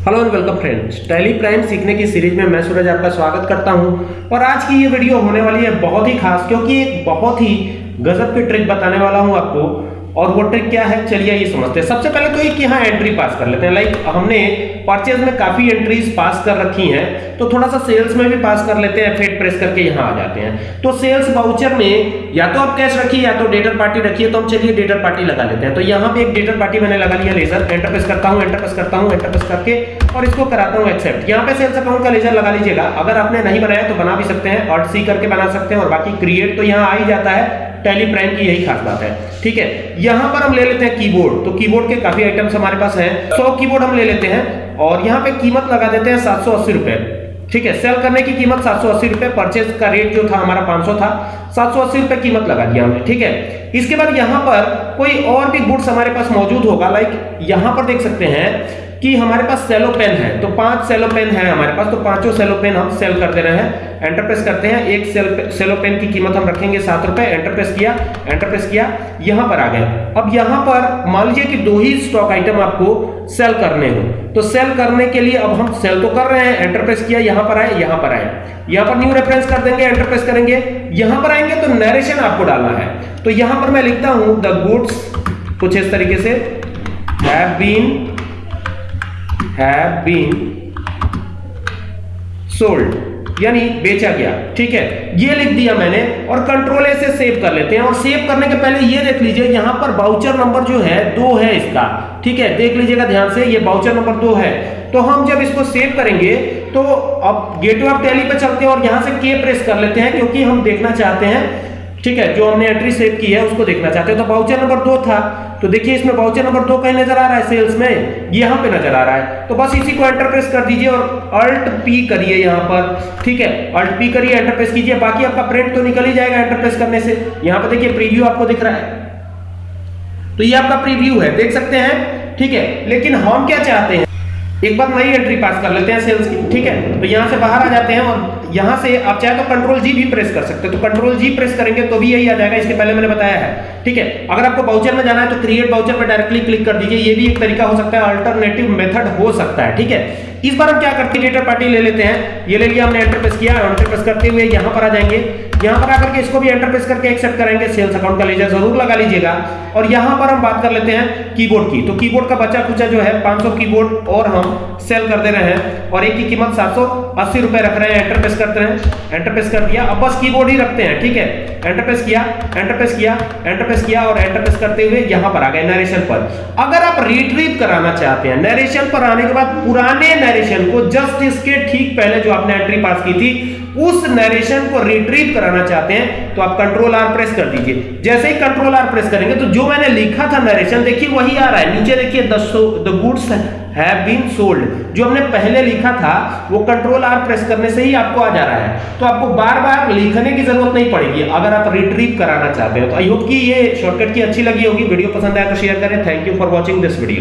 Hello and welcome friends Tally Prime सीखने की series में मैं सूरज आपका स्वागत करता हूँ। और आज की ये वीडियो होने वाली है बहुत ही खास, क्योंकि एक बहुत ही गजब की ट्रिक बताने वाला हूँ आपको। और वो ट्रिक क्या है? चलिए ये समझते हैं। सबसे पहले तो एक यहाँ एंट्री पास कर लेते हैं। लाइक हमने परचेज में काफ़ी एंट्रीज पास कर रखी हैं। तो थोड़ा सा सेल्स में भी पास कर लेते हैं फेट प्रेस करके यहाँ आ जाते हैं। तो सेल्स बाउचर में या तो आप कैश रखिए या तो डेटर पार्टी रखिए तो हम चलिए डेटर पार्टी लगा लेते हैं। तो यहाँ पे एक डेटर पार्टी मैंने लगा लिया लेजर एंटर प्रेस करता हूँ एंटर प्रेस करता हूँ एंटर प्रेस करके और इसको कराता हूँ एक्सेप्ट यहाँ पे सेल्स अकाउंट का लेजर लगा लीजिएगा। अगर आपने नहीं बनाया तो बना भी सकते हैं और सी करके बना सकते हैं और बाकी क्रिएट तो यहाँ आ ही जाता है। टेली प्राइम की यही खास बात है। ठीक है? यहाँ पर हम ले लेते हैं कीबोर्ड तो कीबोर्ड के काफ़ी आइटम्स हमारे पास हैं। 100 कीबोर्ड हम ले लेते हैं और यहाँ पे कीमत लगा देते हैं सात रुपए। ठीक है? सेल करने की कीमत सात रुपए। परचेज का रेट जो था हमारा 500 था। सात सौ अस्सी रुपए कीमत लगा दिया हमने। ठीक है? इसके बाद यहाँ पर कोई और भी गुड्स हमारे पास मौजूद होगा लाइक यहाँ पर देख सकते हैं कि हमारे पास सेलो पेन है। तो पाँच सेलो पेन है हमारे पास। तो पाँचों सेलो पेन हम सेल कर दे रहे हैं। एंटर प्रेस करते हैं। एक सेल सेलो पेन की कीमत हम रखेंगे सात रुपए। एंटर प्रेस किया एंटर प्रेस किया, यहाँ पर आ गए। अब यहाँ पर मान लीजिए कि दो ही स्टॉक आइटम आपको सेल करने हो। तो सेल करने के लिए अब हम सेल तो कर रहे हैं। एंटर प्रेस किया, यहाँ पर आए, यहाँ पर आए। यहाँ पर न्यू रेफरेंस कर देंगे एंटर प्रेस करेंगे। यहाँ पर आएँगे तो नरेशन आपको डालना है। तो यहाँ पर मैं लिखता हूँ द गुड्स कुछ इस तरीके से। Have been have been sold. यानी बेचा गया, ठीक है? ये लिख दिया मैंने और कंट्रोल ए से सेव कर लेते हैं और सेव करने के पहले ये देख लीजिए, यहाँ पर बाउचर नंबर जो है, दो है इसका, ठीक है? देख लीजिएगा ध्यान से, ये बाउचर नंबर दो है। तो हम जब इसको सेव करेंगे तो अब गेटवे ऑफ़ टैली पे चलते हैं और यहाँ से के प्रेस कर लेते हैं, क्योंकि हम देखना चाहते हैं ठीक है, जो हमने एंट्री सेव की है, उसको देखना चाहते हैं। तो बाउचर नंबर दो था। तो देखिए, इसमें बाउचर नंबर दो कहीं नज़र आ रहा है सेल्स में? यहाँ पे नज़र आ रहा है। तो बस इसी को एंटर प्रेस कर दीजिए और अल्ट पी करिए यहाँ पर। ठीक है अल्ट पी करिए एंटर प्रेस कीजिए। बाकी आपका प्रिंट तो निकल ही जाएगा एंटर प्रेस करने से। यहाँ पर देखिए प्रीव्यू आपको दिख रहा है। तो ये आपका प्रीव्यू है, देख सकते हैं। ठीक है, लेकिन हम क्या चाहते हैं? एक बार नई एंट्री पास कर लेते हैं सेल्स की, ठीक है? तो यहाँ से बाहर आ जाते हैं और यहाँ से आप चाहे तो कंट्रोल जी भी प्रेस कर सकते हैं। तो कंट्रोल जी प्रेस करेंगे तो भी यही आ जाएगा, इसके पहले मैंने बताया है, ठीक है? अगर आपको बाउचर में जाना है तो क्रिएट बाउचर पर डायरेक्टली क्लिक कर दीजिए, ये भी एक तरीका हो सकता है अल्टरनेटिव मेथड हो सकता है, ठीक है? इस बार हम क्या करते हैं पार्टी ले लेते हैं। ये ले लिया, हमने एंटर प्रेस किया एंटर प्रेस करते हुए यहाँ पर आ जाएँगे। यहाँ पर आकर के इसको भी एंटर प्रेस करके एक्सेप्ट करेंगे सेल्स अकाउंट का लेजर ज़रूर लगा लीजिएगा। और यहाँ पर हम बात कर लेते हैं कीबोर्ड की। तो कीबोर्ड का बचा खुचा जो है 500 कीबोर्ड और हम सेल कर दे रहे हैं और एक की कीमत सात सौ सौ रुपए रख रहे हैं एंटर प्रेस करते हैं एंटर प्रेस कर दिया। अब बस कीबोर्ड ही रखते हैं, ठीक है? एंटर प्रेस किया एंटर प्रेस किया एंटर प्रेस किया और एंटर प्रेस करते हुए यहाँ पर आ गए नरेशन पर। अगर आप रिट्रीव कराना चाहते हैं नरेशन पर आने के बाद पुराने नरेशन को जस्ट इसके ठीक पहले जो आपने एंट्री पास की थी, उस नरेशन को रिट्रीव कराना चाहते हैं तो आप कंट्रोल आर प्रेस कर दीजिए। जैसे ही कंट्रोल आर प्रेस करेंगे तो जो मैंने लिखा था नरेशन देखिए वही आ रहा है। नीचे देखिए the goods have been sold जो हमने पहले लिखा था, वो कंट्रोल आर प्रेस करने से ही आपको आ जा रहा है। तो आपको बार बार लिखने की ज़रूरत नहीं पड़ेगी। अगर आप रिट्रीव कराना चाहते हो तो आई होप कि ये शॉर्टकट की अच्छी लगी होगी। वीडियो पसंद आया तो शेयर करें। Thank you for watching this video